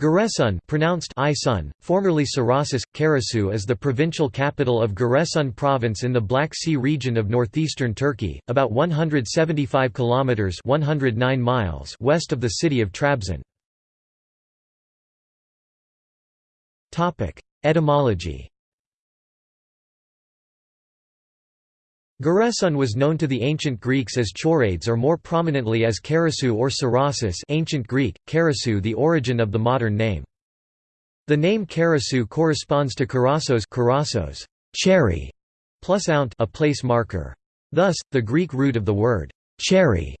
Giresun pronounced Isun, formerly Cerasus, Kerasous is the provincial capital of Giresun province in the Black Sea region of northeastern Turkey, about 175 kilometers 109 miles west of the city of Trabzon. Topic: Etymology. Giresun was known to the ancient Greeks as Chorades or more prominently as Kerasous or Cerasus ancient Greek, Kerasous the origin of the modern name. The name Kerasous corresponds to kerasos, kerasos cherry, plus ount a place marker. Thus, the Greek root of the word cherry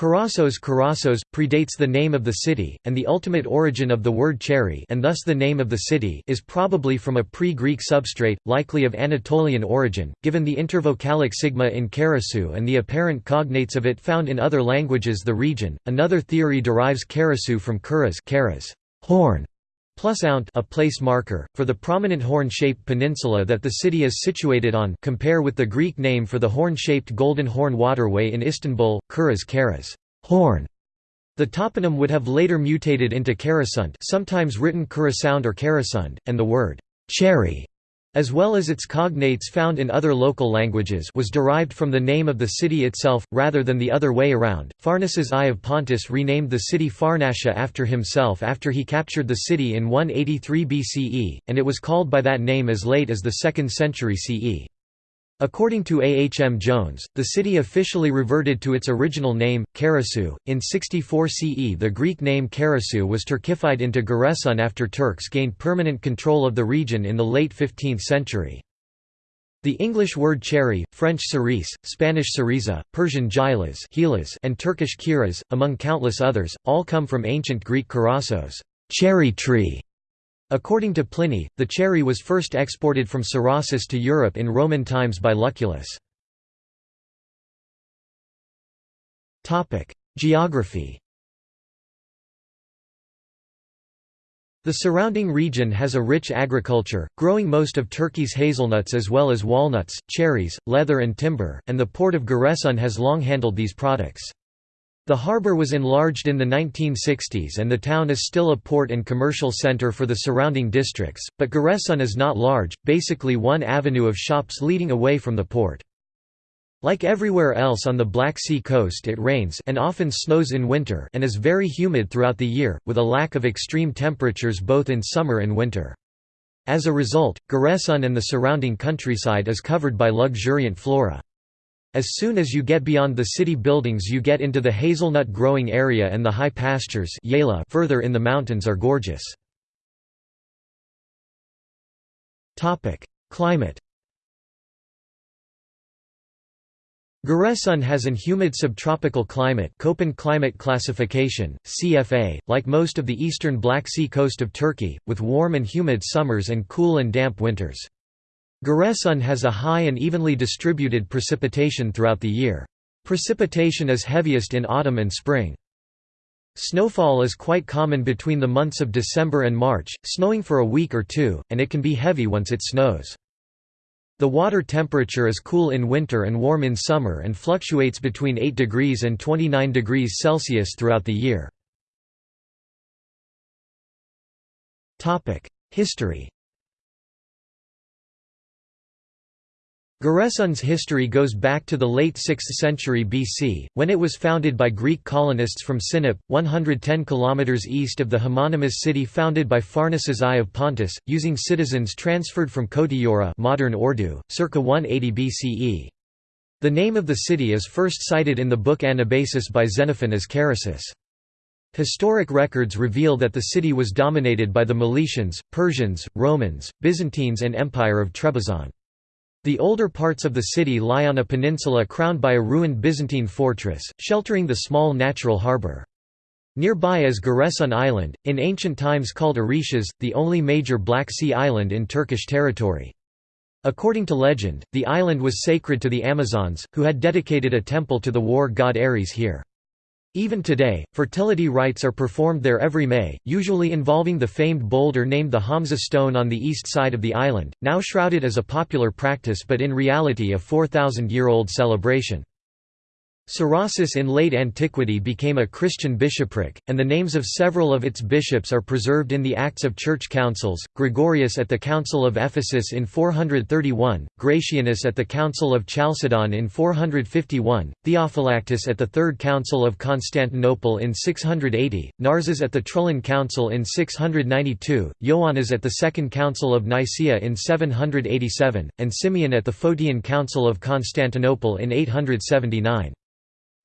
Kerasos Kerasos, predates the name of the city, and the ultimate origin of the word cherry and thus the name of the city is probably from a pre-Greek substrate, likely of Anatolian origin, given the intervocalic sigma in Karasu and the apparent cognates of it found in other languages the region. Another theory derives Kerasous from Kuras, horn, plus ount a place marker, for the prominent horn-shaped peninsula that the city is situated on compare with the Greek name for the horn-shaped Golden Horn Waterway in Istanbul, Kuras Karas horn". The toponym would have later mutated into Karasunt sometimes written Kurasound or Karasund, and the word «cherry» as well as its cognates found in other local languages was derived from the name of the city itself, rather than the other way around. Pharnaces I of Pontus renamed the city Pharnacia after himself after he captured the city in 183 BCE, and it was called by that name as late as the 2nd century CE. According to A. H. M. Jones, the city officially reverted to its original name, Kerasous. In 64 CE, the Greek name Kerasous was Turkified into Giresun after Turks gained permanent control of the region in the late 15th century. The English word cherry, French cerise, Spanish cereza, Persian gilas and Turkish kiraz, among countless others, all come from ancient Greek karassos cherry tree", According to Pliny, the cherry was first exported from Cerasus to Europe in Roman times by Lucullus. Geography The surrounding region has a rich agriculture, growing most of Turkey's hazelnuts as well as walnuts, cherries, leather and timber, and the port of Giresun has long handled these products. The harbour was enlarged in the 1960s and the town is still a port and commercial centre for the surrounding districts, but Giresun is not large, basically one avenue of shops leading away from the port. Like everywhere else on the Black Sea coast it rains and often snows in winter and is very humid throughout the year, with a lack of extreme temperatures both in summer and winter. As a result, Giresun and the surrounding countryside is covered by luxuriant flora. As soon as you get beyond the city buildings you get into the hazelnut growing area and the high pastures further in the mountains are gorgeous. Climate Giresun has an humid subtropical climate Köppen climate classification, CFA, like most of the eastern Black Sea coast of Turkey, with warm and humid summers and cool and damp winters. Giresun has a high and evenly distributed precipitation throughout the year. Precipitation is heaviest in autumn and spring. Snowfall is quite common between the months of December and March, snowing for a week or two, and it can be heavy once it snows. The water temperature is cool in winter and warm in summer and fluctuates between 8 degrees and 29 degrees Celsius throughout the year. History Giresun's history goes back to the late 6th century BC, when it was founded by Greek colonists from Sinop, 110 km east of the homonymous city founded by Pharnaces I of Pontus, using citizens transferred from Kotyora modern Ordu, circa 180 BCE. The name of the city is first cited in the book Anabasis by Xenophon as Karasis. Historic records reveal that the city was dominated by the Milesians, Persians, Romans, Byzantines and Empire of Trebizond. The older parts of the city lie on a peninsula crowned by a ruined Byzantine fortress, sheltering the small natural harbour. Nearby is Giresun Island, in ancient times called Orishas, the only major Black Sea island in Turkish territory. According to legend, the island was sacred to the Amazons, who had dedicated a temple to the war god Ares here. Even today, fertility rites are performed there every May, usually involving the famed boulder named the Hamza stone on the east side of the island, now shrouded as a popular practice but in reality a 4,000-year-old celebration. Cerasus in late antiquity became a Christian bishopric, and the names of several of its bishops are preserved in the Acts of Church Councils, Gregorius at the Council of Ephesus in 431, Gratianus at the Council of Chalcedon in 451, Theophylactus at the Third Council of Constantinople in 680, Narses at the Trullan Council in 692, Ioannes at the Second Council of Nicaea in 787, and Simeon at the Photian Council of Constantinople in 879.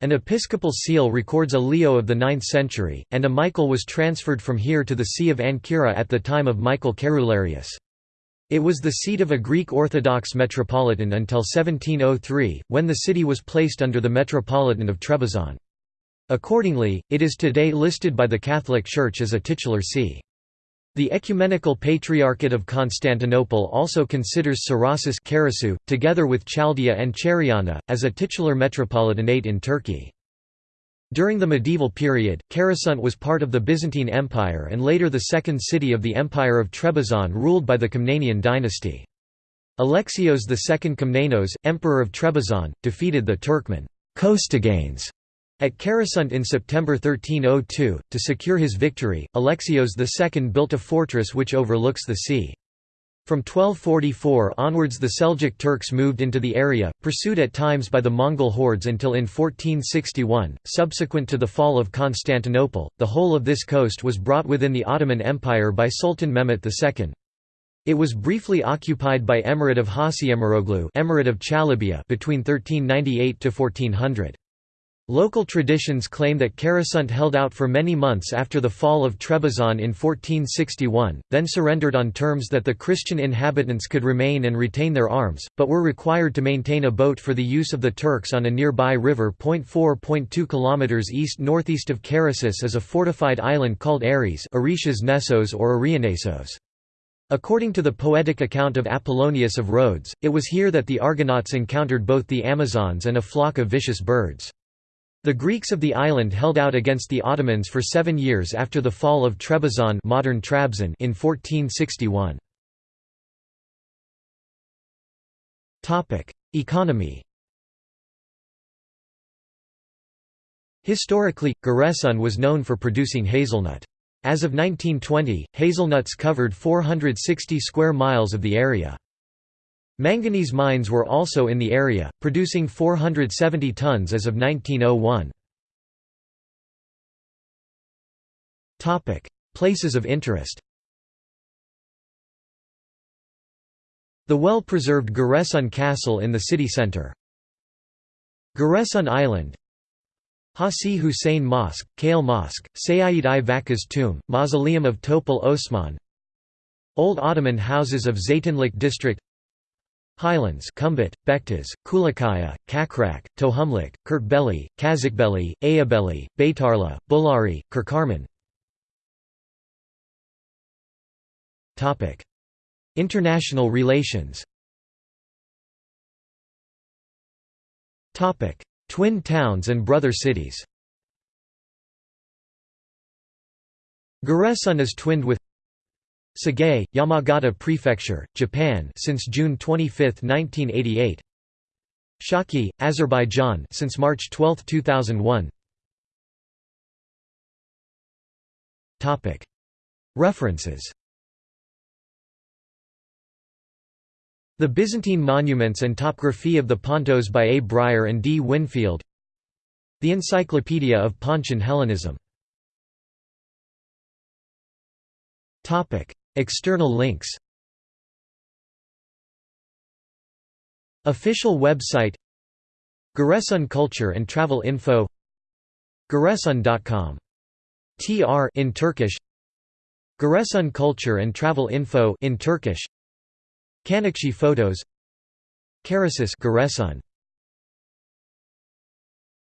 An episcopal seal records a Leo of the 9th century, and a Michael was transferred from here to the See of Ancyra at the time of Michael Cerularius. It was the seat of a Greek Orthodox metropolitan until 1703, when the city was placed under the Metropolitan of Trebizond. Accordingly, it is today listed by the Catholic Church as a titular see. The Ecumenical Patriarchate of Constantinople also considers Cerasus together with Chaldia and Cheriana, as a titular metropolitanate in Turkey. During the medieval period, Kherasont was part of the Byzantine Empire and later the second city of the Empire of Trebizond ruled by the Komnenian dynasty. Alexios II Komnenos, Emperor of Trebizond, defeated the Turkmen Costiganes at Kherasont in September 1302, to secure his victory, Alexios II built a fortress which overlooks the sea. From 1244 onwards the Seljuk Turks moved into the area, pursued at times by the Mongol hordes until in 1461, subsequent to the fall of Constantinople, the whole of this coast was brought within the Ottoman Empire by Sultan Mehmet II. It was briefly occupied by Emirate of Hasiemiroglu Emirate of Chalybia between 1398 to 1400. Local traditions claim that Kherasont held out for many months after the fall of Trebizond in 1461, then surrendered on terms that the Christian inhabitants could remain and retain their arms, but were required to maintain a boat for the use of the Turks on a nearby river. 4.2 km east-northeast of Karasis is a fortified island called Ares Nessos or Arianesos. According to the poetic account of Apollonius of Rhodes, it was here that the Argonauts encountered both the Amazons and a flock of vicious birds. The Greeks of the island held out against the Ottomans for seven years after the fall of Trebizond modern Trabzon in 1461. Economy Historically, Giresun was known for producing hazelnut. As of 1920, hazelnuts covered 460 square miles of the area. Manganese mines were also in the area, producing 470 tons as of 1901. Places of interest The well-preserved Giresun Castle in the city centre. Giresun Island Hasi Hussein Mosque, Kale Mosque, Sayyid i Vakka's tomb, Mausoleum of Topal Osman Old Ottoman houses of Zeytinlik district Highlands Kumbit, Bektas, Kulakaya, Kakrak, Tohumlik, Kurtbeli, Kazakbeli, Ayabeli, Baytarla, Bulari, Kirkarman. International relations. Twin towns and brother cities. Giresun is twinned with Sagae, Yamagata Prefecture, Japan since June 25, 1988 Shaki, Azerbaijan since March 12, 2001 Topic. References. The Byzantine Monuments and Topography of the Pontos by A. Bryer and D. Winfield. The Encyclopedia of Pontian Hellenism External links. Official website. Giresun Culture and Travel Info. Giresun.com. TR in Turkish. Giresun Culture and Travel Info in Turkish. Kanakshi photos. Karasis Giresun